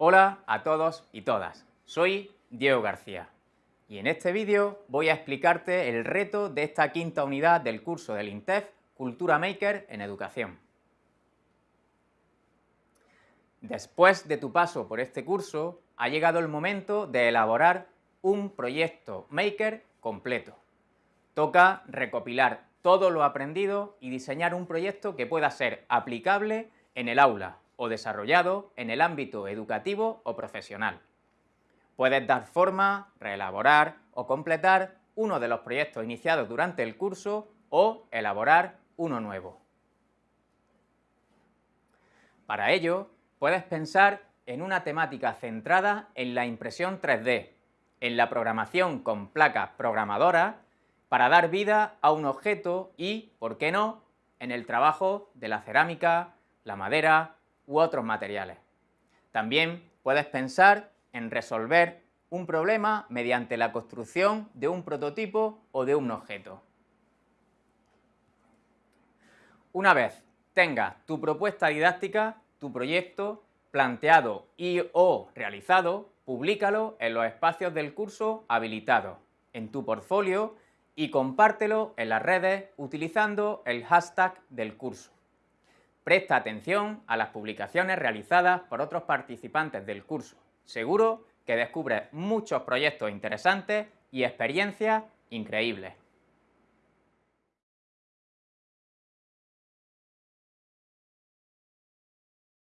Hola a todos y todas, soy Diego García y en este vídeo voy a explicarte el reto de esta quinta unidad del curso del INTEF Cultura Maker en Educación. Después de tu paso por este curso, ha llegado el momento de elaborar un proyecto Maker completo. Toca recopilar todo lo aprendido y diseñar un proyecto que pueda ser aplicable en el aula o desarrollado en el ámbito educativo o profesional. Puedes dar forma, reelaborar o completar uno de los proyectos iniciados durante el curso o elaborar uno nuevo. Para ello, puedes pensar en una temática centrada en la impresión 3D, en la programación con placas programadoras, para dar vida a un objeto y, ¿por qué no?, en el trabajo de la cerámica, la madera u otros materiales. También puedes pensar en resolver un problema mediante la construcción de un prototipo o de un objeto. Una vez tengas tu propuesta didáctica, tu proyecto planteado y o realizado, públicalo en los espacios del curso habilitados, en tu portfolio y compártelo en las redes utilizando el hashtag del curso. Presta atención a las publicaciones realizadas por otros participantes del curso. Seguro que descubres muchos proyectos interesantes y experiencias increíbles.